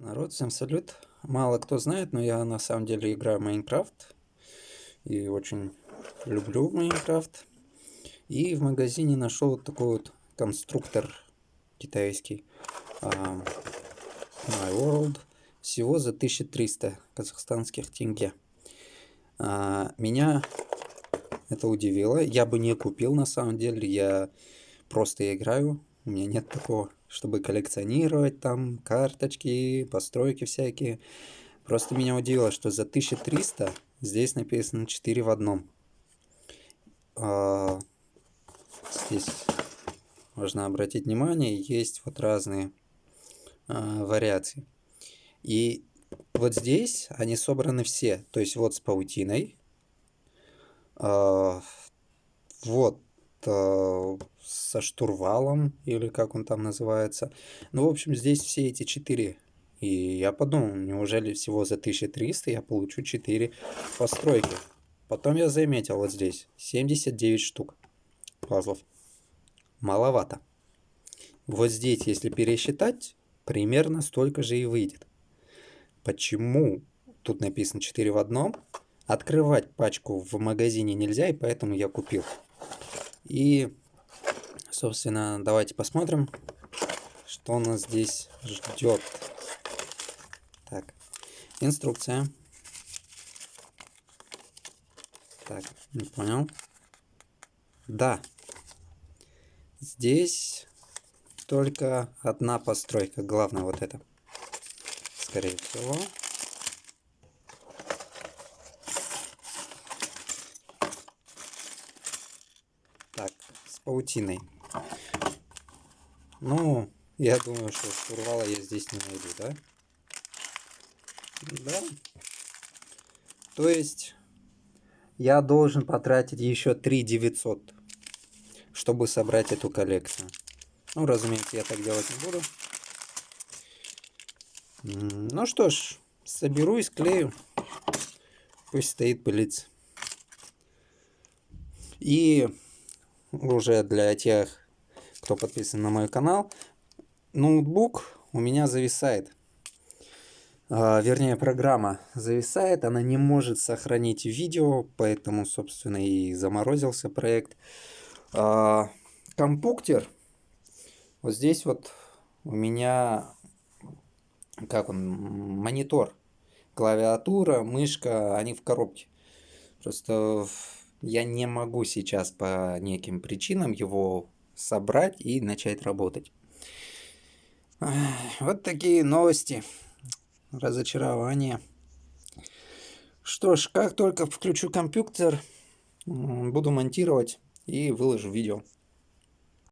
Народ, всем салют. Мало кто знает, но я на самом деле играю в Майнкрафт. И очень люблю Майнкрафт. И в магазине нашел вот такой вот конструктор китайский. Uh, My World. Всего за 1300 казахстанских тенге. Uh, меня это удивило. Я бы не купил на самом деле. Я просто играю. У меня нет такого чтобы коллекционировать там карточки, постройки всякие. Просто меня удивило, что за 1300 здесь написано 4 в одном. А, здесь можно обратить внимание, есть вот разные а, вариации. И вот здесь они собраны все. То есть вот с паутиной. А, вот со штурвалом, или как он там называется. Ну, в общем, здесь все эти четыре. И я подумал, неужели всего за 1300 я получу 4 постройки. Потом я заметил вот здесь 79 штук пазлов. Маловато. Вот здесь, если пересчитать, примерно столько же и выйдет. Почему тут написано 4 в одном? Открывать пачку в магазине нельзя, и поэтому я купил. И Собственно, давайте посмотрим, что нас здесь ждет. Так, инструкция. Так, не понял. Да, здесь только одна постройка, главное вот это. Скорее всего. Так, с паутиной. Ну, я думаю, что штурвала я здесь не найду, да? Да. То есть, я должен потратить еще 3 900, чтобы собрать эту коллекцию. Ну, разумеется, я так делать не буду. Ну что ж, соберу и склею. Пусть стоит пылиться. И уже для тех, кто подписан на мой канал, ноутбук у меня зависает. А, вернее, программа зависает, она не может сохранить видео, поэтому, собственно, и заморозился проект. А, компуктер. Вот здесь вот у меня, как он, монитор, клавиатура, мышка, они в коробке. Просто я не могу сейчас по неким причинам его собрать и начать работать. Вот такие новости. Разочарование. Что ж, как только включу компьютер, буду монтировать и выложу видео.